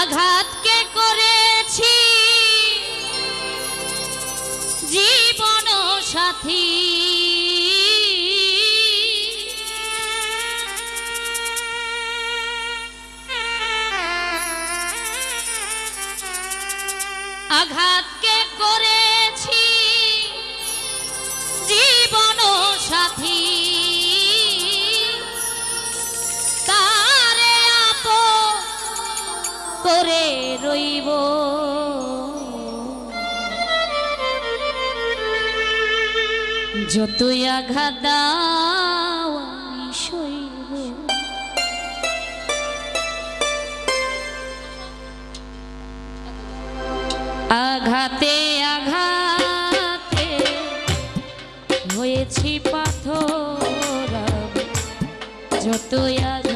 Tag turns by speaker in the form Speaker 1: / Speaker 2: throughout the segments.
Speaker 1: আঘাত কে করেছি। যতই আঘাত দাও আঘাতে আঘাতে হয়েছি পাথর যতই আঘাত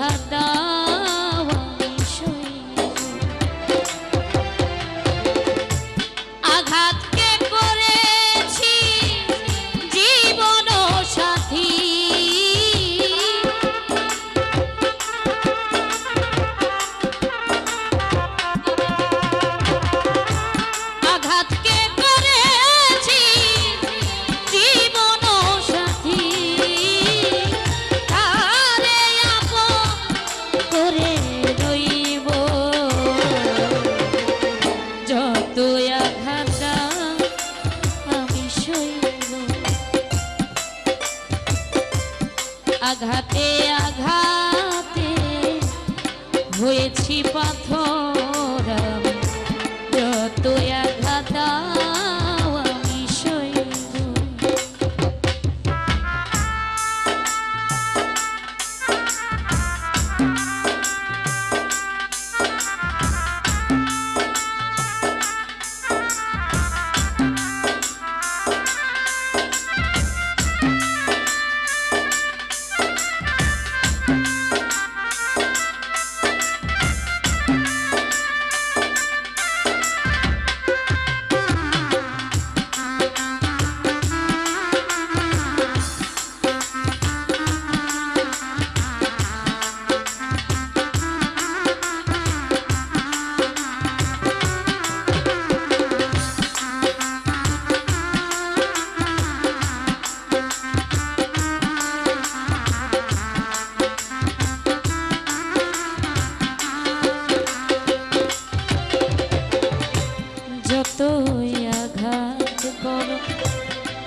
Speaker 1: আঘাত করো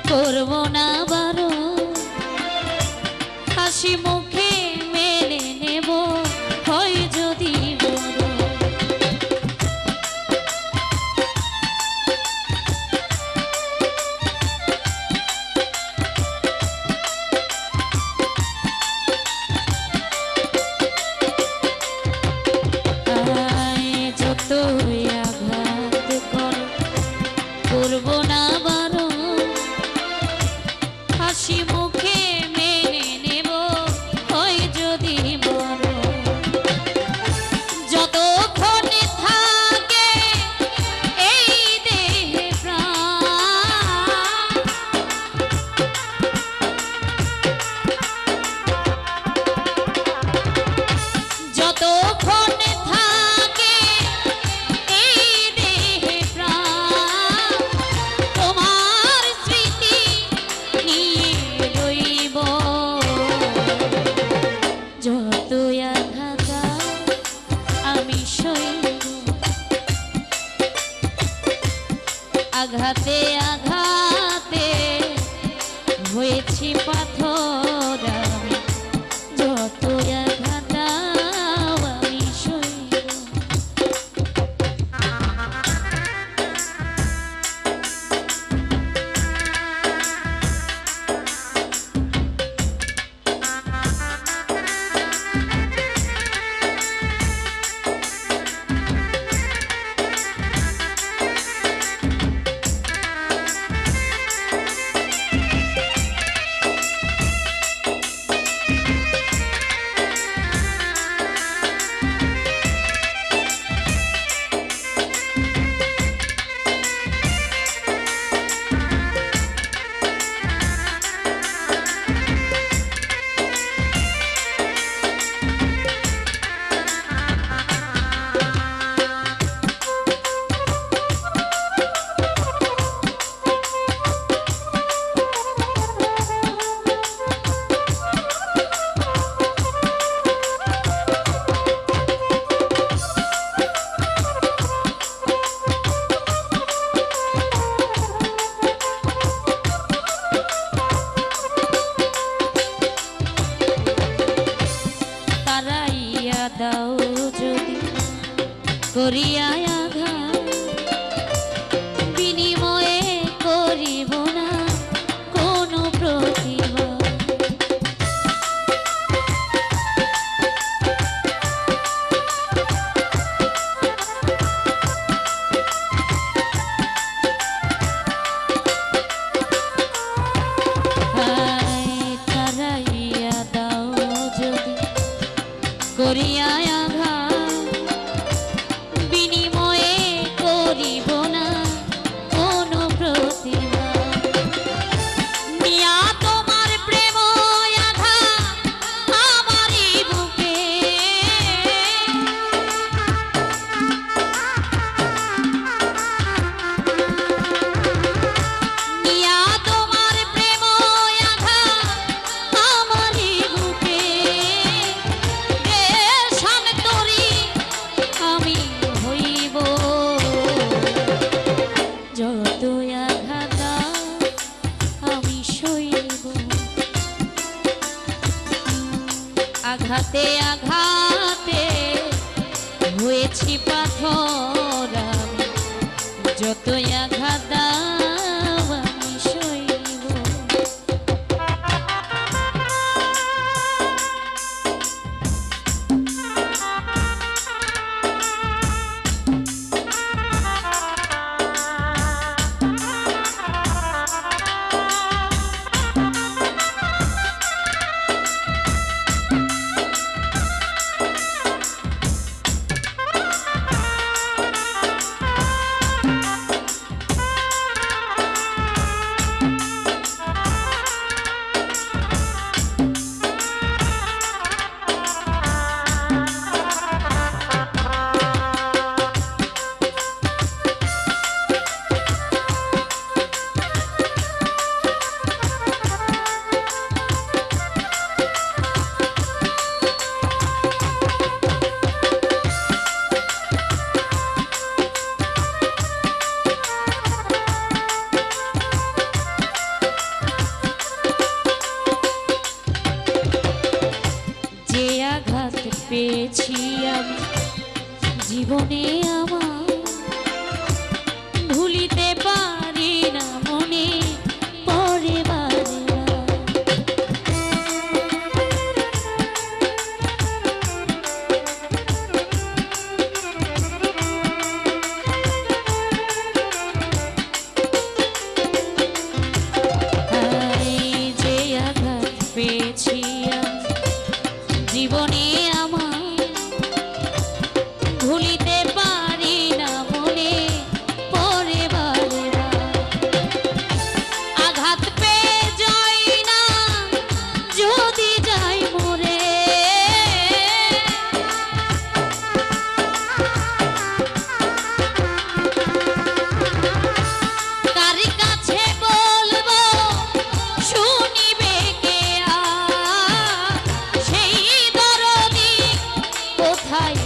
Speaker 1: করব না বারো। হাসি মুখ আঘাতে আঘাতে হয়েছি পাথর। খাই